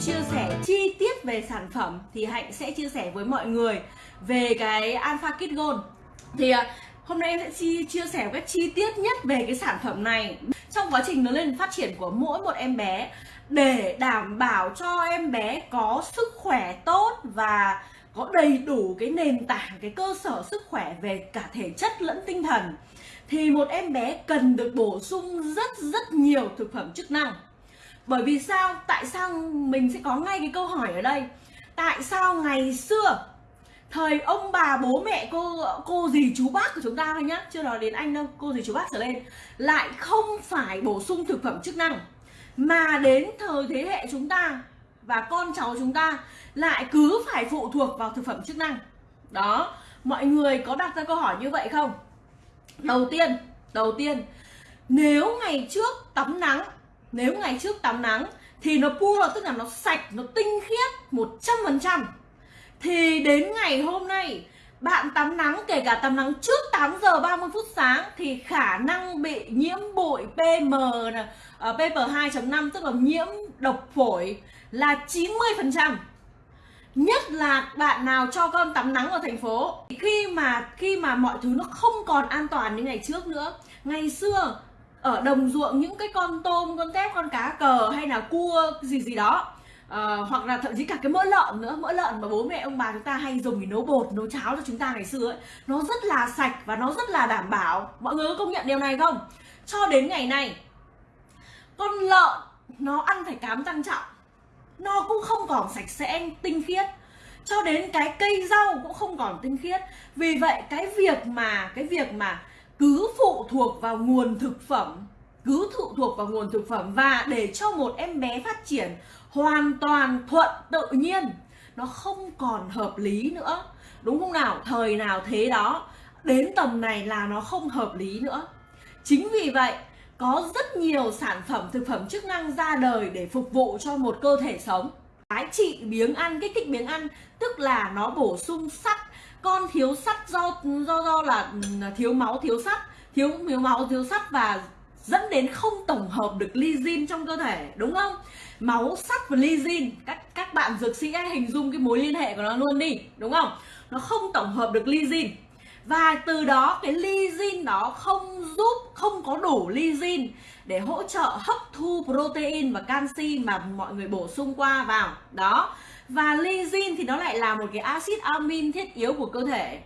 chia sẻ chi tiết về sản phẩm thì Hạnh sẽ chia sẻ với mọi người về cái Alpha Kit Gold. Thì à, hôm nay em sẽ chia chia sẻ một cách chi tiết nhất về cái sản phẩm này. Trong quá trình lớn lên phát triển của mỗi một em bé, để đảm bảo cho em bé có sức khỏe tốt và có đầy đủ cái nền tảng, cái cơ sở sức khỏe về cả thể chất lẫn tinh thần, thì một em bé cần được bổ sung rất rất nhiều thực phẩm chức năng bởi vì sao? Tại sao mình sẽ có ngay cái câu hỏi ở đây? Tại sao ngày xưa, thời ông bà bố mẹ cô cô dì chú bác của chúng ta thôi nhá, chưa nói đến anh đâu, cô dì chú bác trở lên, lại không phải bổ sung thực phẩm chức năng, mà đến thời thế hệ chúng ta và con cháu chúng ta lại cứ phải phụ thuộc vào thực phẩm chức năng. Đó, mọi người có đặt ra câu hỏi như vậy không? Đầu tiên đầu tiên, nếu ngày trước tắm nắng nếu ngày trước tắm nắng thì nó pure tức là nó sạch nó tinh khiết 100% thì đến ngày hôm nay bạn tắm nắng kể cả tắm nắng trước 8 giờ 30 phút sáng thì khả năng bị nhiễm bụi PM uh, PM 2.5 tức là nhiễm độc phổi là 90% nhất là bạn nào cho con tắm nắng ở thành phố khi mà khi mà mọi thứ nó không còn an toàn như ngày trước nữa. Ngày xưa ở đồng ruộng những cái con tôm con tép con cá cờ hay là cua gì gì đó. À, hoặc là thậm chí cả cái mỡ lợn nữa. Mỡ lợn mà bố mẹ ông bà chúng ta hay dùng để nấu bột nấu cháo cho chúng ta ngày xưa ấy. Nó rất là sạch và nó rất là đảm bảo. Mọi người có công nhận điều này không? Cho đến ngày nay con lợn nó ăn phải cám tăng trọng. Nó cũng không còn sạch sẽ tinh khiết. Cho đến cái cây rau cũng không còn tinh khiết. Vì vậy cái việc mà cái việc mà cứ phụ thuộc vào nguồn thực phẩm. Cứ phụ thuộc vào nguồn thực phẩm và để cho một em bé phát triển hoàn toàn thuận tự nhiên, nó không còn hợp lý nữa. Đúng không nào? Thời nào thế đó, đến tầm này là nó không hợp lý nữa. Chính vì vậy, có rất nhiều sản phẩm, thực phẩm chức năng ra đời để phục vụ cho một cơ thể sống. Cái trị biếng ăn kích thích biếng ăn, tức là nó bổ sung sắt con thiếu sắt do do do là ừ, thiếu máu, thiếu sắt. Thiếu thiếu máu, thiếu sắt và dẫn đến không tổng hợp được lysine trong cơ thể, đúng không? Máu, sắt và lysine các các bạn dược sĩ hãy hình dung cái mối liên hệ của nó luôn đi, đúng không? Nó không tổng hợp được lysine và từ đó cái lysine đó không giúp, không có đủ lysine để hỗ trợ hấp thu protein và canxi mà mọi người bổ sung qua vào. Đó và lysine thì nó lại là một cái axit amin thiết yếu của cơ thể.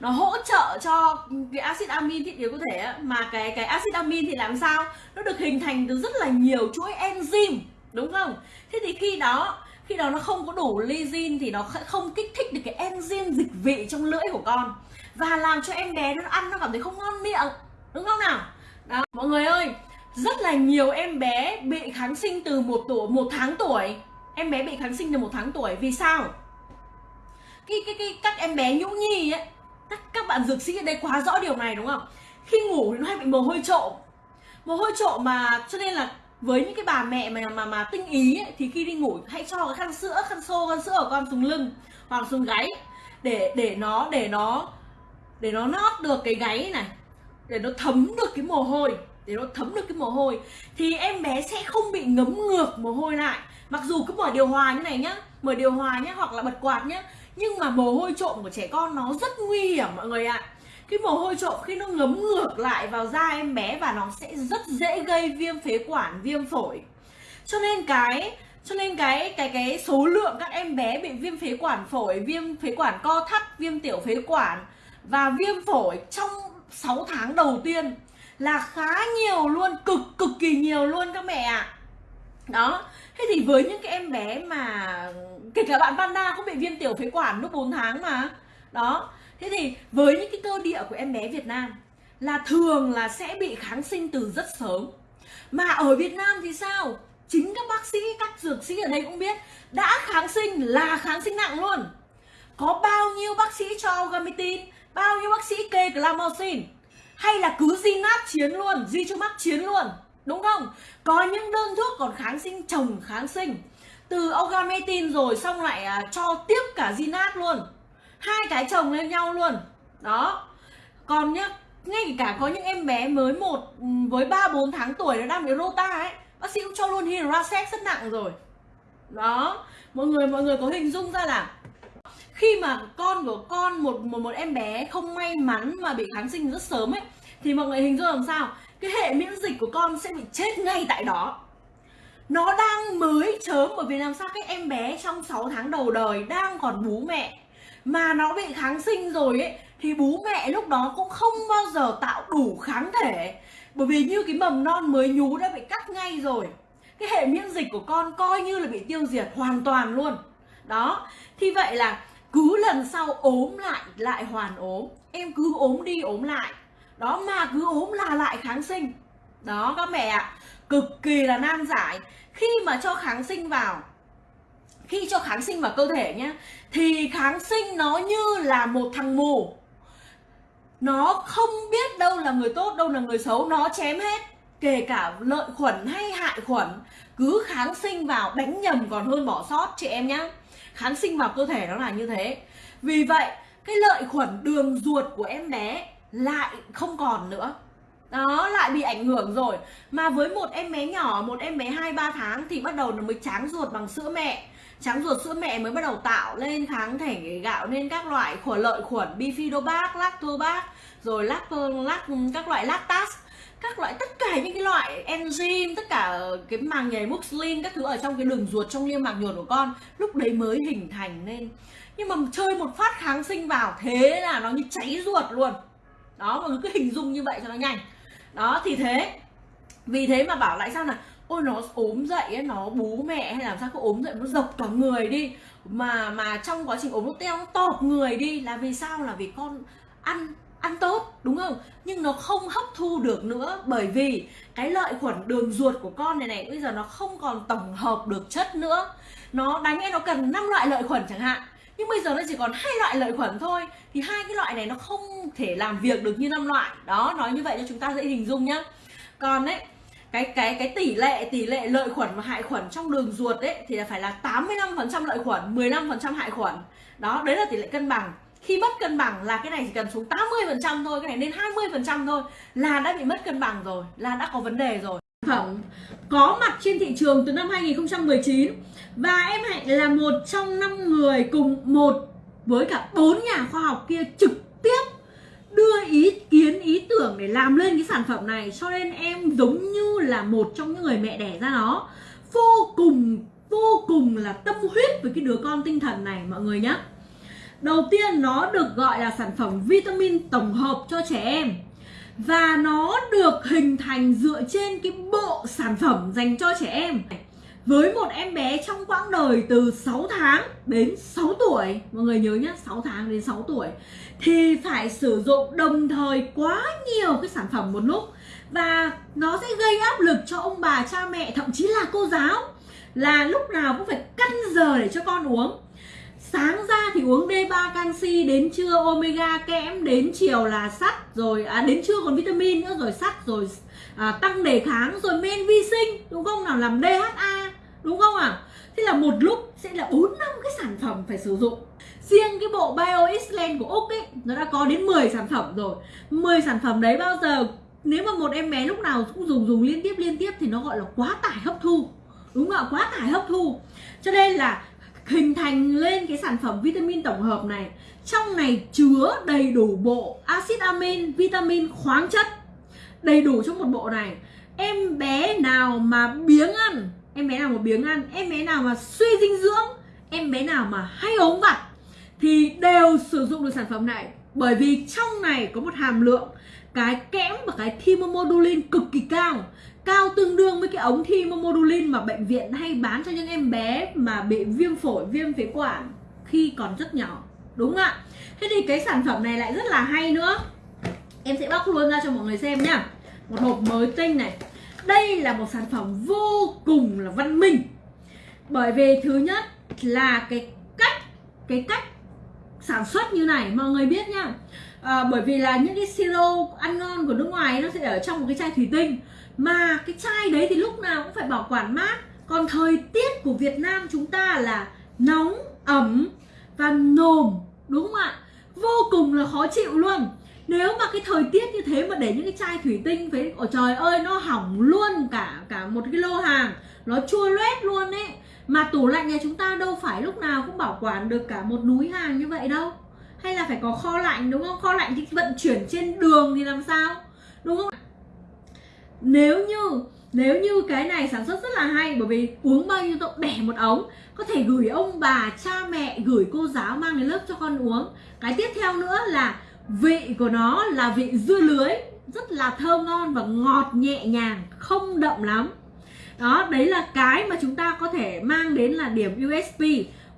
Nó hỗ trợ cho cái axit amin thiết yếu cơ thể mà cái cái axit amin thì làm sao? Nó được hình thành từ rất là nhiều chuỗi enzyme, đúng không? Thế thì khi đó khi đó nó không có đủ lysine thì nó không kích thích được cái enzyme dịch vị trong lưỡi của con. Và làm cho em bé nó ăn, nó cảm thấy không ngon miệng, đúng không nào? Đó, mọi người ơi, rất là nhiều em bé bị kháng sinh từ một tuổi, một tháng tuổi em bé bị kháng sinh từ một tháng tuổi vì sao? Cái cái cái các em bé nhũ nhi ấy các các bạn dược sĩ ở đây quá rõ điều này đúng không? Khi ngủ thì nó hay bị mồ hôi trộm mồ hôi trộm mà cho nên là với những cái bà mẹ mà mà mà tinh ý ấy, thì khi đi ngủ hãy cho cái khăn sữa khăn xô khăn sữa của con xuống lưng hoặc xuống gáy để để nó để nó để nó nót được cái gáy này để nó thấm được cái mồ hôi để nó thấm được cái mồ hôi thì em bé sẽ không bị ngấm ngược mồ hôi lại mặc dù cứ mở điều hòa như này nhá, mở điều hòa nhá hoặc là bật quạt nhá, nhưng mà mồ hôi trộm của trẻ con nó rất nguy hiểm mọi người ạ cái mồ hôi trộm khi nó ngấm ngược lại vào da em bé và nó sẽ rất dễ gây viêm phế quản, viêm phổi cho nên cái, cho nên cái cái cái số lượng các em bé bị viêm phế quản phổi, viêm phế quản co thắt, viêm tiểu phế quản và viêm phổi trong 6 tháng đầu tiên là khá nhiều luôn, cực cực kỳ nhiều luôn các mẹ ạ à đó. Thế thì với những cái em bé mà, kể cả bạn Vanda cũng bị viêm tiểu phế quản lúc 4 tháng mà. Đó. Thế thì với những cái cơ địa của em bé Việt Nam là thường là sẽ bị kháng sinh từ rất sớm. Mà ở Việt Nam thì sao? Chính các bác sĩ, các dược sĩ ở đây cũng biết, đã kháng sinh là kháng sinh nặng luôn. Có bao nhiêu bác sĩ cho gamitin bao nhiêu bác sĩ kê glamoxin hay là cứ di nát chiến luôn di cho mắc chiến luôn? Đúng không? Có những đơn thuốc còn kháng sinh chồng kháng sinh. Từ ogametin rồi xong lại à, cho tiếp cả zinat luôn. Hai cái chồng lên nhau luôn. Đó. Còn nhá ngay cả có những em bé mới một ừ, với ba bốn tháng tuổi nó đang bị rota ấy bác sĩ cũng cho luôn hydrosex rất nặng rồi. Đó. Mọi người mọi người có hình dung ra là khi mà con của con một một một em bé không may mắn mà bị kháng sinh rất sớm ấy thì mọi người hình dung làm sao? Cái hệ miễn dịch của con sẽ bị chết ngay tại đó. Nó đang mới chớm, bởi vì làm sao các em bé trong 6 tháng đầu đời đang còn bú mẹ. Mà nó bị kháng sinh rồi ấy, thì bú mẹ lúc đó cũng không bao giờ tạo đủ kháng thể. Bởi vì như cái mầm non mới nhú đã bị cắt ngay rồi. Cái hệ miễn dịch của con coi như là bị tiêu diệt hoàn toàn luôn. Đó, thì vậy là cứ lần sau ốm lại lại hoàn ốm. Em cứ ốm đi, ốm lại đó mà cứ ốm là lại kháng sinh. Đó các mẹ ạ, cực kỳ là nan giải. Khi mà cho kháng sinh vào, khi cho kháng sinh vào cơ thể nhé thì kháng sinh nó như là một thằng mù. Nó không biết đâu là người tốt, đâu là người xấu, nó chém hết. Kể cả lợi khuẩn hay hại khuẩn, cứ kháng sinh vào, đánh nhầm còn hơn bỏ sót, chị em nhé kháng sinh vào cơ thể nó là như thế. Vì vậy, cái lợi khuẩn đường ruột của em bé lại không còn nữa. Đó lại bị ảnh hưởng rồi. Mà với một em bé nhỏ một em bé hai ba tháng thì bắt đầu nó mới tráng ruột bằng sữa mẹ. Tráng ruột sữa mẹ mới bắt đầu tạo lên kháng thể gạo nên các loại khuẩn lợi khuẩn bifidobac lactobac, rồi lact, lact các loại lactase các loại tất cả những cái loại enzyme tất cả cái màng nhầy muslin các thứ ở trong cái đường ruột trong niêm mạc nhồi của con lúc đấy mới hình thành nên. Nhưng mà chơi một phát kháng sinh vào thế là nó như cháy ruột luôn đó mọi người cứ hình dung như vậy cho nó nhanh. Đó thì thế. Vì thế mà bảo lại sao là ôi nó ốm dậy ấy, nó bú mẹ hay làm sao cứ ốm dậy nó dọc cả người đi. Mà mà trong quá trình ốm nó teo nó tọt người đi. Là vì sao? Là vì con ăn ăn tốt đúng không? Nhưng nó không hấp thu được nữa. Bởi vì cái lợi khuẩn đường ruột của con này này bây giờ nó không còn tổng hợp được chất nữa. Nó đánh ấy nó cần 5 loại lợi khuẩn chẳng hạn nhưng bây giờ nó chỉ còn hai loại lợi khuẩn thôi. Thì hai cái loại này nó không thể làm việc được như năm loại. Đó, nói như vậy cho chúng ta dễ hình dung nhá. Còn đấy cái cái cái tỷ lệ tỷ lệ lợi khuẩn và hại khuẩn trong đường ruột ấy thì là phải là 85% lợi khuẩn 15% hại khuẩn. Đó, đấy là tỷ lệ cân bằng. Khi mất cân bằng là cái này chỉ cần xuống 80% thôi, cái này lên 20% thôi là đã bị mất cân bằng rồi, là đã có vấn đề rồi phẩm có mặt trên thị trường từ năm 2019 và em Hạnh là một trong năm người cùng một với cả bốn nhà khoa học kia trực tiếp đưa ý kiến, ý tưởng để làm lên cái sản phẩm này. Cho nên em giống như là một trong những người mẹ đẻ ra nó. Vô cùng vô cùng là tâm huyết với cái đứa con tinh thần này, mọi người nhé đầu tiên nó được gọi là sản phẩm vitamin tổng hợp cho trẻ em và nó được hình thành dựa trên cái bộ sản phẩm dành cho trẻ em. Với một em bé trong quãng đời từ 6 tháng đến 6 tuổi, mọi người nhớ nhé 6 tháng đến 6 tuổi, thì phải sử dụng đồng thời quá nhiều cái sản phẩm một lúc. Và nó sẽ gây áp lực cho ông bà, cha mẹ, thậm chí là cô giáo, là lúc nào cũng phải căn giờ để cho con uống sáng ra thì uống D3 canxi đến trưa omega kẽm đến chiều là sắt rồi à, đến trưa còn vitamin nữa rồi sắt rồi à, tăng đề kháng rồi men vi sinh đúng không? Nào làm DHA đúng không ạ? À? thế là một lúc sẽ là bốn năm cái sản phẩm phải sử dụng. Riêng cái bộ Bio Island của Úc ấy nó đã có đến 10 sản phẩm rồi. 10 sản phẩm đấy bao giờ nếu mà một em bé lúc nào cũng dùng dùng liên tiếp liên tiếp thì nó gọi là quá tải hấp thu. Đúng không ạ quá tải hấp thu. Cho nên là hình thành lên cái sản phẩm vitamin tổng hợp này. Trong này chứa đầy đủ bộ axit amin, vitamin khoáng chất, đầy đủ trong một bộ này. Em bé nào mà biếng ăn, em bé nào mà biếng ăn, em bé nào mà suy dinh dưỡng, em bé nào mà hay ốm vặt thì đều sử dụng được sản phẩm này. Bởi vì trong này có một hàm lượng, cái kẽm và cái thymomodulin cực kỳ cao cao tương đương với cái ống thymomodulin mà bệnh viện hay bán cho những em bé mà bị viêm phổi viêm phế quản khi còn rất nhỏ. Đúng không ạ? Thế thì cái sản phẩm này lại rất là hay nữa. Em sẽ bóc luôn ra cho mọi người xem nhá. Một hộp mới tinh này. Đây là một sản phẩm vô cùng là văn minh. Bởi vì thứ nhất là cái cách cái cách sản xuất như này mọi người biết nhá. À, bởi vì là những cái siro ăn ngon của nước ngoài nó sẽ ở trong một cái chai thủy tinh mà cái chai đấy thì lúc nào cũng phải bảo quản mát. Còn thời tiết của Việt Nam chúng ta là nóng, ẩm và nồm, đúng không ạ? Vô cùng là khó chịu luôn. Nếu mà cái thời tiết như thế mà để những cái chai thủy tinh phải ở trời ơi, nó hỏng luôn cả cả một cái lô hàng, nó chua loét luôn ấy. Mà tủ lạnh nhà chúng ta đâu phải lúc nào cũng bảo quản được cả một núi hàng như vậy đâu. Hay là phải có kho lạnh, đúng không? Kho lạnh thì vận chuyển trên đường thì làm sao? Đúng không nếu như nếu như cái này sản xuất rất là hay, bởi vì uống bao nhiêu tôi bẻ một ống, có thể gửi ông bà, cha mẹ, gửi cô giáo mang đến lớp cho con uống. Cái tiếp theo nữa là vị của nó là vị dưa lưới, rất là thơm ngon và ngọt nhẹ nhàng, không đậm lắm. Đó, đấy là cái mà chúng ta có thể mang đến là điểm USP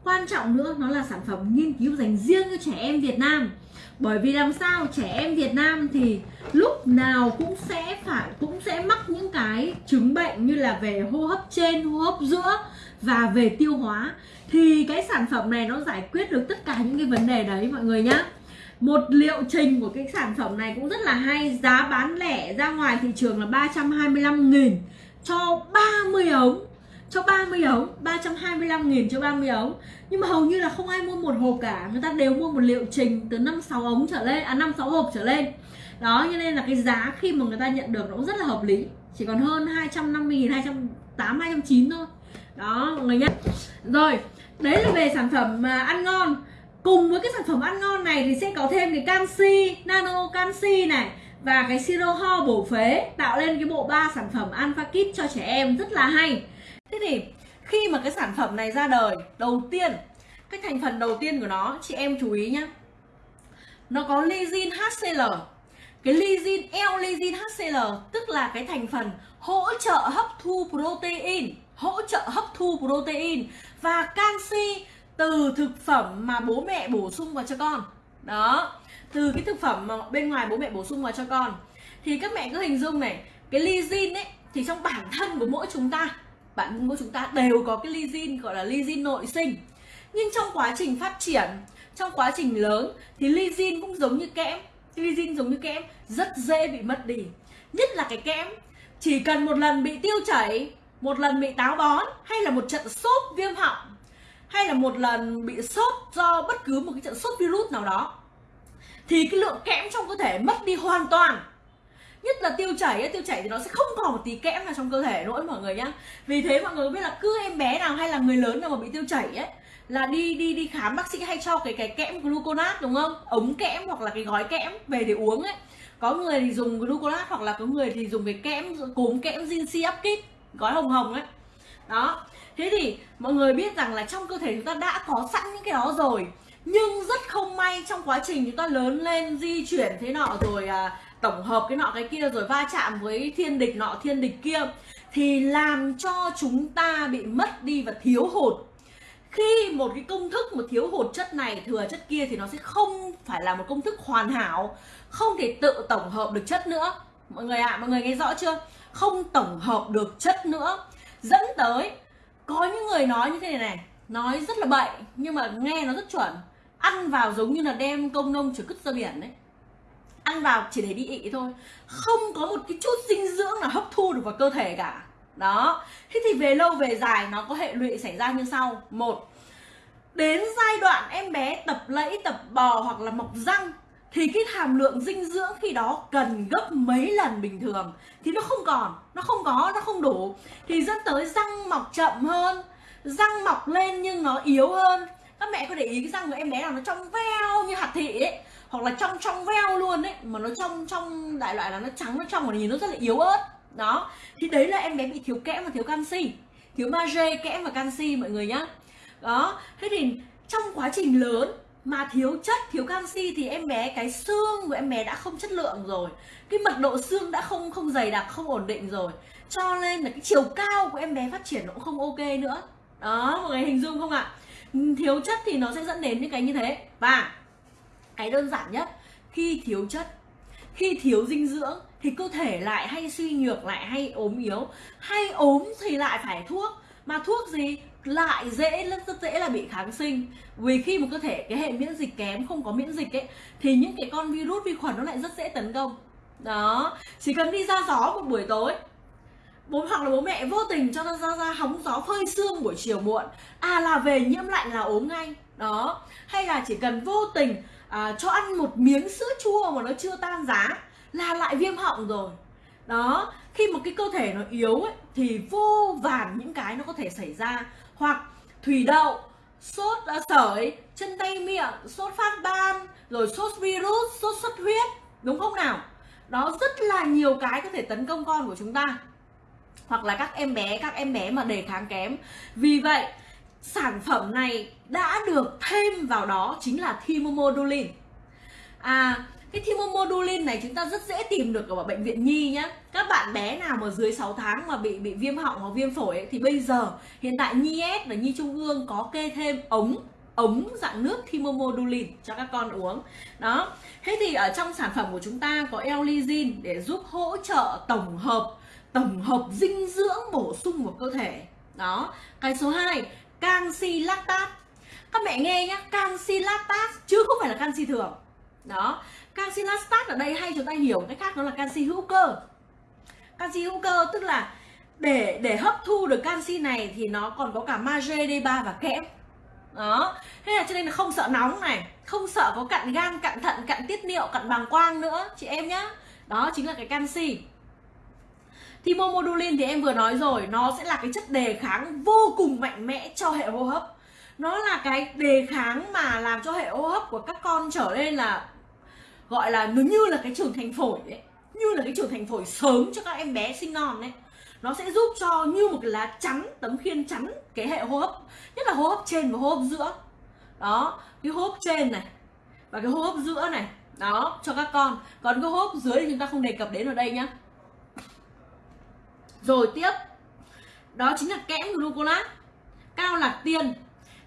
quan trọng nữa, nó là sản phẩm nghiên cứu dành riêng cho trẻ em Việt Nam bởi vì làm sao trẻ em Việt Nam thì lúc nào cũng sẽ phải, cũng sẽ mắc những cái chứng bệnh như là về hô hấp trên, hô hấp giữa và về tiêu hóa. Thì cái sản phẩm này nó giải quyết được tất cả những cái vấn đề đấy, mọi người nhá. Một liệu trình của cái sản phẩm này cũng rất là hay, giá bán lẻ ra ngoài thị trường là 325 nghìn cho 30 ống cho 30 ống 325 nghìn cho 30 ống. Nhưng mà hầu như là không ai mua một hộp cả. Người ta đều mua một liệu trình từ 5 6 ống trở lên à 5 6 hộp trở lên. Đó, cho nên là cái giá khi mà người ta nhận được nó cũng rất là hợp lý. Chỉ còn hơn 250 nghìn 208 209 thôi. Đó, mọi người nhé rồi, đấy là về sản phẩm mà ăn ngon. Cùng với cái sản phẩm ăn ngon này thì sẽ có thêm cái canxi, nano canxi này, và cái siro ho bổ phế tạo lên cái bộ ba sản phẩm alpha kit cho trẻ em. Rất là hay thế thì, khi mà cái sản phẩm này ra đời, đầu tiên, cái thành phần đầu tiên của nó, chị em chú ý nhé nó có lysine HCl cái lysine L-lysine HCl tức là cái thành phần hỗ trợ hấp thu protein, hỗ trợ hấp thu protein và canxi từ thực phẩm mà bố mẹ bổ sung vào cho con. Đó, từ cái thực phẩm mà bên ngoài bố mẹ bổ sung vào cho con. Thì các mẹ cứ hình dung này, cái lysine ấy, thì trong bản thân của mỗi chúng ta bạn thân của chúng ta đều có cái lysine gọi là lysine nội sinh. Nhưng trong quá trình phát triển, trong quá trình lớn, thì lysine cũng giống như kẽm. Lysine giống như kẽm, rất dễ bị mất đi. Nhất là cái kẽm, chỉ cần một lần bị tiêu chảy, một lần bị táo bón, hay là một trận sốt viêm họng, hay là một lần bị sốt do bất cứ một cái trận sốt virus nào đó, thì cái lượng kẽm trong cơ thể mất đi hoàn toàn nhất là tiêu chảy tiêu chảy thì nó sẽ không còn một tí kẽm nào trong cơ thể nữa mọi người nhá. Vì thế mọi người biết là cứ em bé nào hay là người lớn nào mà bị tiêu chảy ấy là đi đi đi khám bác sĩ hay cho cái cái kẽm gluconat đúng không? Ống kẽm hoặc là cái gói kẽm về để uống ấy. Có người thì dùng gluconat hoặc là có người thì dùng cái kẽm cốm kẽm Zinc Upkit gói hồng hồng ấy. Đó. Thế thì mọi người biết rằng là trong cơ thể chúng ta đã có sẵn những cái đó rồi nhưng rất không may trong quá trình chúng ta lớn lên di chuyển thế nọ rồi à, tổng hợp cái nọ cái kia rồi va chạm với thiên địch nọ thiên địch kia thì làm cho chúng ta bị mất đi và thiếu hụt. Khi một cái công thức một thiếu hụt chất này thừa chất kia thì nó sẽ không phải là một công thức hoàn hảo không thể tự tổng hợp được chất nữa. Mọi người ạ à, mọi người nghe rõ chưa? Không tổng hợp được chất nữa. Dẫn tới có những người nói như thế này này nói rất là bậy nhưng mà nghe nó rất chuẩn. Ăn vào giống như là đem công nông trở cứt ra biển đấy ăn vào chỉ để đi ị thôi. Không có một cái chút dinh dưỡng nào hấp thu được vào cơ thể cả. Đó. Thế thì về lâu về dài nó có hệ lụy xảy ra như sau. Một, đến giai đoạn em bé tập lẫy, tập bò hoặc là mọc răng thì cái hàm lượng dinh dưỡng khi đó cần gấp mấy lần bình thường. Thì nó không còn, nó không có, nó không đủ. Thì dẫn tới răng mọc chậm hơn, răng mọc lên nhưng nó yếu hơn. Các mẹ có để ý cái răng của em bé nào nó trong veo như hạt thị ấy hoặc là trong trong veo luôn ấy, mà nó trong trong đại loại là nó trắng, nó trong mà nhìn nó rất là yếu ớt. Đó. Thì đấy là em bé bị thiếu kẽm và thiếu canxi. Thiếu magie, kẽm và canxi, mọi người nhá. Đó. Thế thì trong quá trình lớn mà thiếu chất, thiếu canxi thì em bé, cái xương của em bé đã không chất lượng rồi. Cái mật độ xương đã không không dày đặc, không ổn định rồi. Cho nên là cái chiều cao của em bé phát triển nó cũng không ok nữa. Đó, mọi người hình dung không ạ? Thiếu chất thì nó sẽ dẫn đến những cái như thế. Và cái đơn giản nhất khi thiếu chất khi thiếu dinh dưỡng thì cơ thể lại hay suy nhược lại hay ốm yếu. Hay ốm thì lại phải thuốc mà thuốc gì? Lại dễ rất, rất dễ là bị kháng sinh. Vì khi một cơ thể cái hệ miễn dịch kém không có miễn dịch ấy thì những cái con virus vi khuẩn nó lại rất dễ tấn công. Đó. Chỉ cần đi ra gió một buổi tối bố hoặc là bố mẹ vô tình cho nó ra ra hóng gió phơi xương buổi chiều muộn à là về nhiễm lạnh là ốm ngay. Đó. Hay là chỉ cần vô tình à, cho ăn một miếng sữa chua mà nó chưa tan giá là lại viêm họng rồi. Đó khi một cái cơ thể nó yếu ấy, thì vô vàn những cái nó có thể xảy ra. Hoặc thủy đậu sốt uh, sởi chân tay miệng sốt phát ban rồi sốt virus sốt xuất huyết đúng không nào? Đó rất là nhiều cái có thể tấn công con của chúng ta. Hoặc là các em bé các em bé mà đề kháng kém. Vì vậy sản phẩm này đã được thêm vào đó chính là thymomodulin à cái thymomodulin này chúng ta rất dễ tìm được ở bệnh viện nhi nhé các bạn bé nào mà dưới 6 tháng mà bị bị viêm họng hoặc viêm phổi ấy, thì bây giờ hiện tại nhi S và nhi trung ương có kê thêm ống ống dạng nước thymomodulin cho các con uống. Đó. Thế thì ở trong sản phẩm của chúng ta có L-lysine để giúp hỗ trợ tổng hợp tổng hợp dinh dưỡng bổ sung vào cơ thể. Đó. Cái số 2 canxi lactat các mẹ nghe nhá canxi lactat chứ không phải là canxi thường. Đó canxi lactat ở đây hay chúng ta hiểu cái khác đó là canxi hữu cơ. Canxi hữu cơ tức là để để hấp thu được canxi này thì nó còn có cả magie D3 và kẽm. Đó, thế là cho nên là không sợ nóng này, không sợ có cặn gan cặn thận cặn tiết niệu cặn bàng quang nữa, chị em nhá. Đó chính là cái canxi thì momodulin thì em vừa nói rồi, nó sẽ là cái chất đề kháng vô cùng mạnh mẽ cho hệ hô hấp. Nó là cái đề kháng mà làm cho hệ hô hấp của các con trở nên là, gọi là, nó như là cái trưởng thành phổi ấy, như là cái trưởng thành phổi sớm cho các em bé sinh non ấy. Nó sẽ giúp cho như một cái lá chắn, tấm khiên chắn cái hệ hô hấp, nhất là hô hấp trên và hô hấp giữa. Đó, cái hô hấp trên này và cái hô hấp giữa này, đó, cho các con. Còn cái hô hấp dưới thì chúng ta không đề cập đến ở đây nhá rồi tiếp. Đó chính là kẽm gluconat cao lạc tiên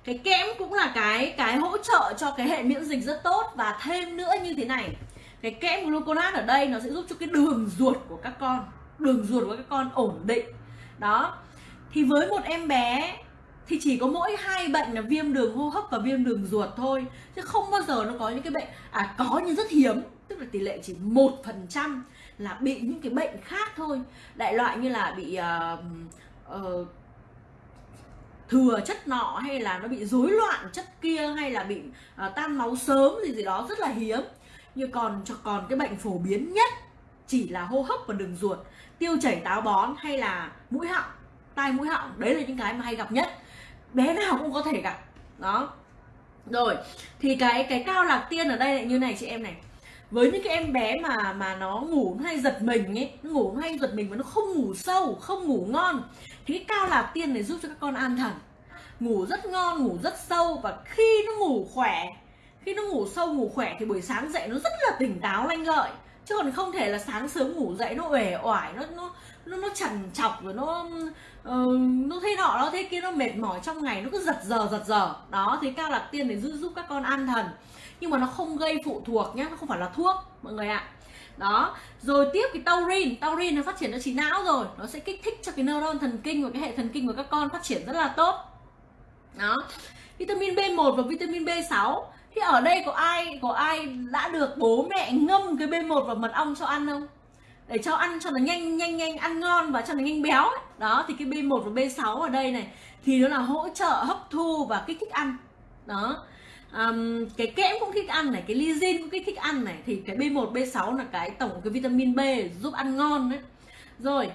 cái kẽm cũng là cái cái hỗ trợ cho cái hệ miễn dịch rất tốt và thêm nữa như thế này. Cái kẽm gluconat ở đây nó sẽ giúp cho cái đường ruột của các con, đường ruột của các con ổn định. Đó. Thì với một em bé thì chỉ có mỗi hai bệnh là viêm đường hô hấp và viêm đường ruột thôi, chứ không bao giờ nó có những cái bệnh à có nhưng rất hiếm, tức là tỷ lệ chỉ một phần trăm là bị những cái bệnh khác thôi. Đại loại như là bị uh, uh, thừa chất nọ hay là nó bị rối loạn chất kia hay là bị uh, tan máu sớm gì gì đó rất là hiếm. Như còn cho còn cái bệnh phổ biến nhất chỉ là hô hấp và đường ruột tiêu chảy táo bón hay là mũi họng tai mũi họng. Đấy là những cái mà hay gặp nhất. Bé nào cũng có thể gặp. Đó. Rồi thì cái cái cao lạc tiên ở đây lại như này chị em này với những cái em bé mà mà nó ngủ nó hay giật mình ấy nó ngủ nó hay giật mình mà nó không ngủ sâu không ngủ ngon thì cái cao lạc tiên này giúp cho các con an thần. Ngủ rất ngon ngủ rất sâu và khi nó ngủ khỏe khi nó ngủ sâu ngủ khỏe thì buổi sáng dậy nó rất là tỉnh táo lanh lợi. Chứ còn không thể là sáng sớm ngủ dậy nó uể oải nó nó nó nó chằn chọc rồi nó uh, nó thế nọ nó thế kia nó mệt mỏi trong ngày nó cứ giật giờ giật giờ. Đó thì cao lạc tiên để giúp giúp các con an thần nhưng mà nó không gây phụ thuộc nhé nó không phải là thuốc, mọi người ạ. Đó, rồi tiếp cái taurin. Taurin nó phát triển cho trí não rồi, nó sẽ kích thích cho cái neuron thần kinh và cái hệ thần kinh của các con phát triển rất là tốt. Đó, vitamin B1 và vitamin B6 thì ở đây có ai có ai đã được bố mẹ ngâm cái B1 vào mật ong cho ăn không? Để cho ăn cho nó nhanh nhanh nhanh, ăn ngon và cho nó nhanh béo ấy. đó, thì cái B1 và B6 ở đây này, thì nó là hỗ trợ hấp thu và kích thích ăn. Đó um, cái kẽm cũng thích ăn này cái lysin cũng kích thích ăn này thì cái B1 B6 là cái tổng cái vitamin B giúp ăn ngon đấy. Rồi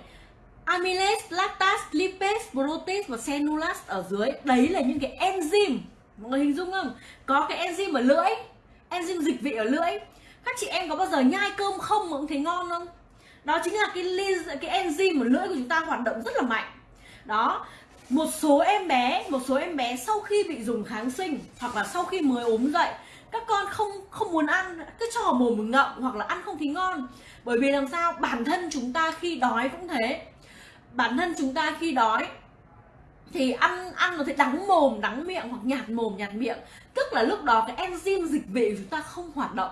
amylase lactase lipase protease và cellulase ở dưới đấy là những cái enzyme. Mọi người hình dung không? Có cái enzyme ở lưỡi enzyme dịch vị ở lưỡi. Các chị em có bao giờ nhai cơm không mà cũng thấy ngon không? Đó chính là cái cái enzyme ở lưỡi của chúng ta hoạt động rất là mạnh. Đó một số em bé, một số em bé sau khi bị dùng kháng sinh hoặc là sau khi mới ốm dậy, các con không không muốn ăn, cứ cho mồm ngậm hoặc là ăn không thấy ngon. Bởi vì làm sao? Bản thân chúng ta khi đói cũng thế. Bản thân chúng ta khi đói thì ăn ăn nó thấy đắng mồm, đắng miệng hoặc nhạt mồm, nhạt miệng. Tức là lúc đó cái enzyme dịch vị của chúng ta không hoạt động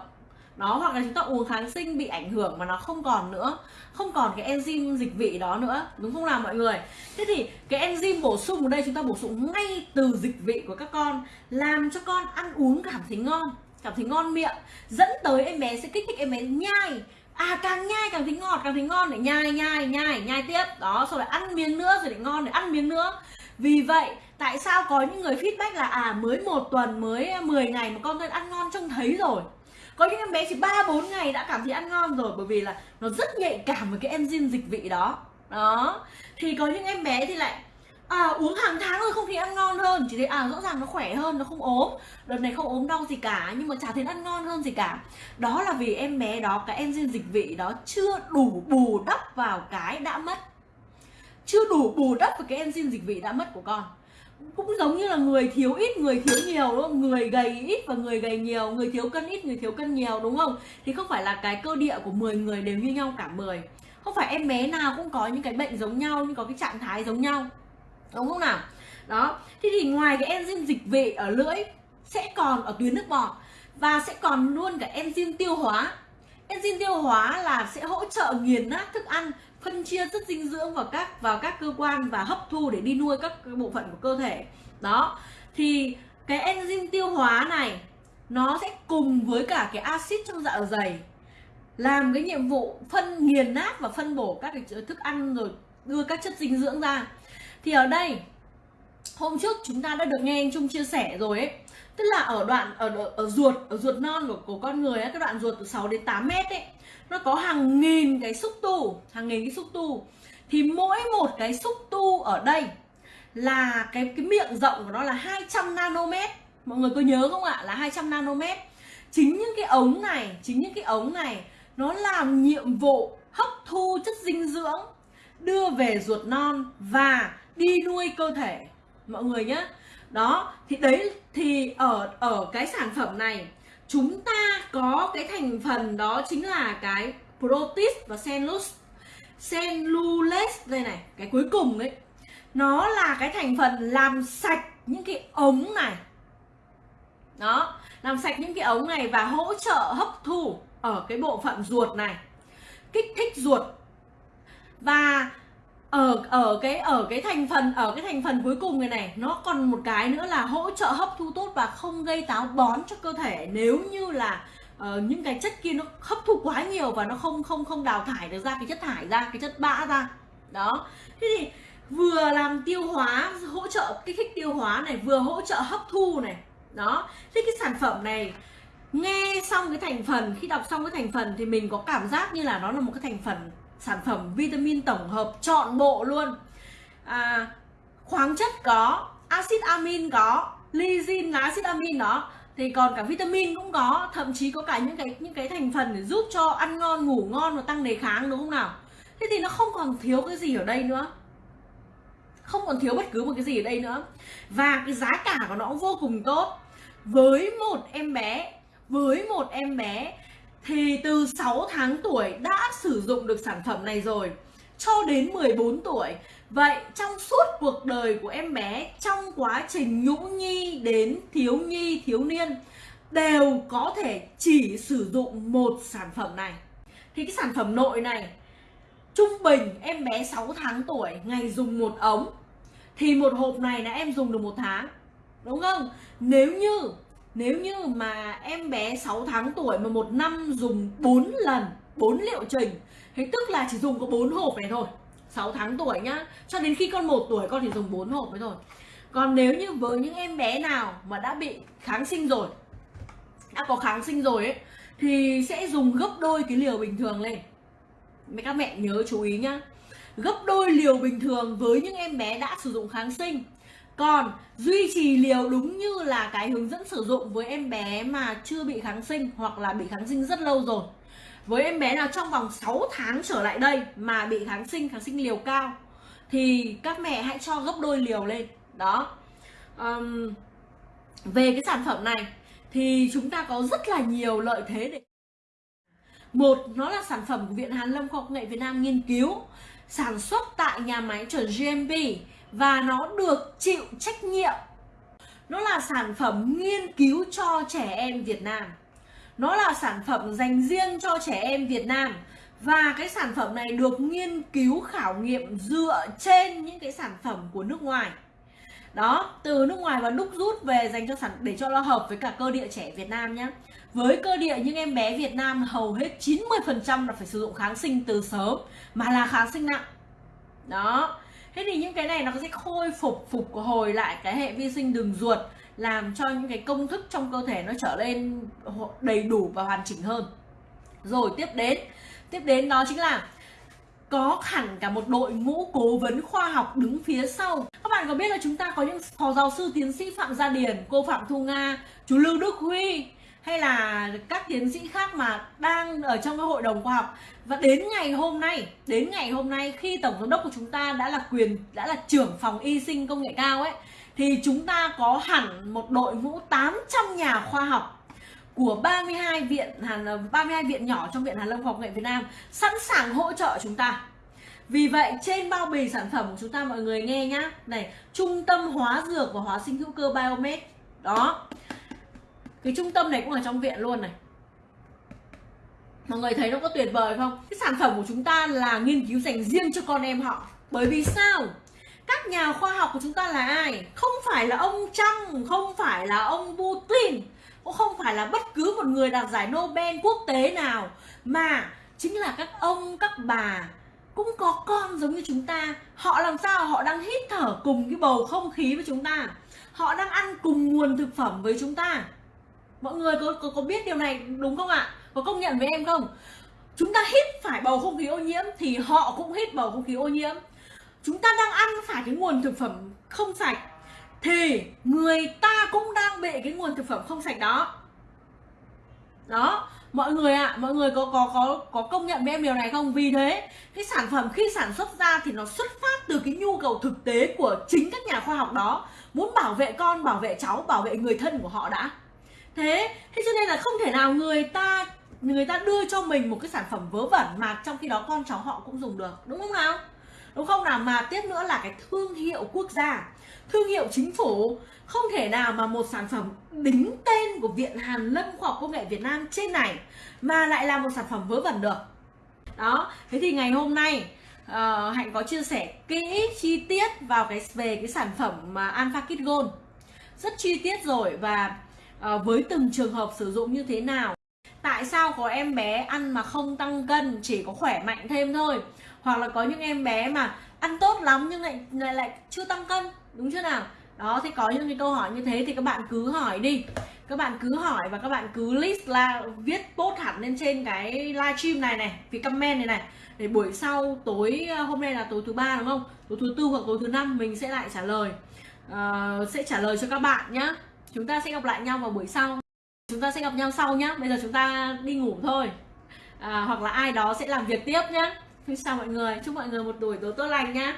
đó, hoặc là chúng ta uống kháng sinh bị ảnh hưởng mà nó không còn nữa. Không còn cái enzyme dịch vị đó nữa. Đúng không nào mọi người? Thế thì cái enzyme bổ sung ở đây chúng ta bổ sung ngay từ dịch vị của các con, làm cho con ăn uống cảm thấy ngon, cảm thấy ngon miệng, dẫn tới em bé sẽ kích thích em bé nhai. À càng nhai càng thấy ngọt, càng thấy ngon để nhai nhai nhai nhai tiếp. Đó rồi lại ăn miếng nữa rồi lại ngon để ăn miếng nữa. Vì vậy, tại sao có những người feedback là à mới một tuần, mới à, 10 ngày mà con tôi ăn ngon trông thấy rồi? Có những em bé chỉ ba bốn ngày đã cảm thấy ăn ngon rồi bởi vì là nó rất nhạy cảm với cái enzyme dịch vị đó. Đó. Thì có những em bé thì lại à, uống hàng tháng rồi không thấy ăn ngon hơn. Chỉ thấy à rõ ràng nó khỏe hơn nó không ốm. Đợt này không ốm đau gì cả nhưng mà chả thấy ăn ngon hơn gì cả. Đó là vì em bé đó cái enzyme dịch vị đó chưa đủ bù đắp vào cái đã mất. Chưa đủ bù đắp vào cái enzyme dịch vị đã mất của con cũng giống như là người thiếu ít, người thiếu nhiều, đúng không? Người gầy ít và người gầy nhiều, người thiếu cân ít, người thiếu cân nhiều, đúng không? Thì không phải là cái cơ địa của 10 người đều như nhau cả 10 không phải em bé nào cũng có những cái bệnh giống nhau nhưng có cái trạng thái giống nhau. Đúng không nào? Đó. Thế thì ngoài cái enzyme dịch vị ở lưỡi, sẽ còn ở tuyến nước bọt và sẽ còn luôn cả enzyme tiêu hóa. Enzyme tiêu hóa là sẽ hỗ trợ nghiền nát thức ăn phân chia chất dinh dưỡng vào các vào các cơ quan và hấp thu để đi nuôi các bộ phận của cơ thể. Đó. Thì cái enzyme tiêu hóa này, nó sẽ cùng với cả cái axit trong dạ dày, làm cái nhiệm vụ phân nghiền nát và phân bổ các cái thức ăn rồi đưa các chất dinh dưỡng ra. Thì ở đây, hôm trước chúng ta đã được nghe anh Trung chia sẻ rồi ấy tức là ở đoạn ở ở ruột ở ruột non của, của con người ấy, cái đoạn ruột từ 6 đến 8 mét ấy nó có hàng nghìn cái xúc tu hàng nghìn cái xúc tu. Thì mỗi một cái xúc tu ở đây là cái cái miệng rộng của nó là 200 nanomet. Mọi người có nhớ không ạ? Là 200 nanomet. Chính những cái ống này chính những cái ống này nó làm nhiệm vụ hấp thu chất dinh dưỡng đưa về ruột non và đi nuôi cơ thể. Mọi người nhé đó, thì đấy, thì ở ở cái sản phẩm này, chúng ta có cái thành phần đó chính là cái protein và cellulose cellulose đây này, cái cuối cùng đấy. Nó là cái thành phần làm sạch những cái ống này. Đó, làm sạch những cái ống này và hỗ trợ hấp thu ở cái bộ phận ruột này, kích thích ruột. Và ở ở cái ở cái thành phần ở cái thành phần cuối cùng này này nó còn một cái nữa là hỗ trợ hấp thu tốt và không gây táo bón cho cơ thể. Nếu như là uh, những cái chất kia nó hấp thu quá nhiều và nó không không không đào thải được ra cái chất thải ra cái chất bã ra. Đó. Thế thì vừa làm tiêu hóa hỗ trợ kích thích tiêu hóa này vừa hỗ trợ hấp thu này. Đó. Thế cái sản phẩm này nghe xong cái thành phần khi đọc xong cái thành phần thì mình có cảm giác như là nó là một cái thành phần sản phẩm vitamin tổng hợp trọn bộ luôn. À, khoáng chất có axit amin có lysine là axit amin đó. Thì còn cả vitamin cũng có thậm chí có cả những cái những cái thành phần để giúp cho ăn ngon ngủ ngon và tăng đề kháng đúng không nào? Thế thì nó không còn thiếu cái gì ở đây nữa. Không còn thiếu bất cứ một cái gì ở đây nữa. Và cái giá cả của nó cũng vô cùng tốt. Với một em bé với một em bé thì từ 6 tháng tuổi đã sử dụng được sản phẩm này rồi, cho đến 14 tuổi. Vậy trong suốt cuộc đời của em bé, trong quá trình nhũ nhi đến thiếu nhi, thiếu niên, đều có thể chỉ sử dụng một sản phẩm này. Thì cái sản phẩm nội này, trung bình em bé 6 tháng tuổi ngày dùng một ống, thì một hộp này là em dùng được một tháng, đúng không? Nếu như nếu như mà em bé 6 tháng tuổi mà một năm dùng 4 lần 4 liệu trình Thế tức là chỉ dùng có 4 hộp này thôi 6 tháng tuổi nhá. Cho đến khi con 1 tuổi, con chỉ dùng 4 hộp mới thôi. Còn nếu như với những em bé nào mà đã bị kháng sinh rồi, Đã có kháng sinh rồi ấy, Thì sẽ dùng gấp đôi cái liều bình thường lên. Mấy các mẹ nhớ chú ý nhá. Gấp đôi liều bình thường với những em bé đã sử dụng kháng sinh còn duy trì liều đúng như là cái hướng dẫn sử dụng với em bé mà chưa bị kháng sinh hoặc là bị kháng sinh rất lâu rồi. Với em bé nào trong vòng 6 tháng trở lại đây mà bị kháng sinh kháng sinh liều cao thì các mẹ hãy cho gấp đôi liều lên. Đó. Um, về cái sản phẩm này thì chúng ta có rất là nhiều lợi thế để một nó là sản phẩm của viện hàn lâm khoa học nghệ việt nam nghiên cứu sản xuất tại nhà máy chuẩn GMP và nó được chịu trách nhiệm. Nó là sản phẩm nghiên cứu cho trẻ em Việt Nam. Nó là sản phẩm dành riêng cho trẻ em Việt Nam. Và cái sản phẩm này được nghiên cứu khảo nghiệm dựa trên những cái sản phẩm của nước ngoài. Đó, từ nước ngoài và đúc rút về dành cho sản, để cho nó hợp với cả cơ địa trẻ Việt Nam nhé với cơ địa những em bé Việt Nam hầu hết 90% là phải sử dụng kháng sinh từ sớm, mà là kháng sinh nặng. Đó thế thì những cái này nó sẽ khôi phục phục hồi lại cái hệ vi sinh đường ruột, làm cho những cái công thức trong cơ thể nó trở lên đầy đủ và hoàn chỉnh hơn. Rồi tiếp đến tiếp đến đó chính là có hẳn cả một đội ngũ cố vấn khoa học đứng phía sau. Các bạn có biết là chúng ta có những phó giáo sư tiến sĩ phạm gia điển cô phạm thu nga, chú lưu đức huy hay là các tiến sĩ khác mà đang ở trong cái hội đồng khoa học và đến ngày hôm nay đến ngày hôm nay khi tổng giám đốc của chúng ta đã là quyền đã là trưởng phòng y sinh công nghệ cao ấy thì chúng ta có hẳn một đội ngũ 800 nhà khoa học của 32 viện Hàn 32 viện nhỏ trong viện Hàn Lâm Khoa học nghệ Việt Nam sẵn sàng hỗ trợ chúng ta. Vì vậy trên bao bì sản phẩm của chúng ta mọi người nghe nhá. Này, Trung tâm Hóa Dược và Hóa sinh hữu cơ Biomed. Đó. Cái trung tâm này cũng ở trong viện luôn này. Mọi người thấy nó có tuyệt vời không? Cái sản phẩm của chúng ta là nghiên cứu dành riêng cho con em họ. Bởi vì sao? Các nhà khoa học của chúng ta là ai? Không phải là ông Trump, không phải là ông Putin cũng không phải là bất cứ một người đạt giải Nobel quốc tế nào mà chính là các ông các bà cũng có con giống như chúng ta họ làm sao họ đang hít thở cùng cái bầu không khí với chúng ta họ đang ăn cùng nguồn thực phẩm với chúng ta mọi người có có, có biết điều này đúng không ạ? Có công nhận với em không? Chúng ta hít phải bầu không khí ô nhiễm thì họ cũng hít bầu không khí ô nhiễm. Chúng ta đang ăn phải cái nguồn thực phẩm không sạch thì người ta cũng đang bị cái nguồn thực phẩm không sạch đó. Đó mọi người ạ à, mọi người có có có có công nhận với em điều này không? Vì thế cái sản phẩm khi sản xuất ra thì nó xuất phát từ cái nhu cầu thực tế của chính các nhà khoa học đó. Muốn bảo vệ con bảo vệ cháu bảo vệ người thân của họ đã thế thế cho nên là không thể nào người ta người ta đưa cho mình một cái sản phẩm vớ vẩn mà trong khi đó con cháu họ cũng dùng được đúng không nào? Đúng không nào? Mà tiếp nữa là cái thương hiệu quốc gia. Thương hiệu chính phủ. Không thể nào mà một sản phẩm đính tên của viện hàn lâm khoa học công nghệ việt nam trên này mà lại là một sản phẩm vớ vẩn được. Đó thế thì ngày hôm nay uh, hạnh có chia sẻ kỹ chi tiết vào cái về cái sản phẩm mà alpha kit gold. Rất chi tiết rồi và à, với từng trường hợp sử dụng như thế nào? Tại sao có em bé ăn mà không tăng cân chỉ có khỏe mạnh thêm thôi? Hoặc là có những em bé mà ăn tốt lắm nhưng lại lại, lại chưa tăng cân đúng chưa nào? Đó thì có những cái câu hỏi như thế thì các bạn cứ hỏi đi. Các bạn cứ hỏi và các bạn cứ list là viết post hẳn lên trên cái livestream này này vì comment này này. Để buổi sau tối ờ, hôm nay là tối thứ ba đúng không? Tối thứ tư hoặc tối thứ năm mình sẽ lại trả lời. Uh, sẽ trả lời cho các bạn nhé chúng ta sẽ gặp lại nhau vào buổi sau. Chúng ta sẽ gặp nhau sau nhá. Bây giờ chúng ta đi ngủ thôi. À, hoặc là ai đó sẽ làm việc tiếp nhá. Chào mọi người. Chúc mọi người một buổi tối tốt lành nhá.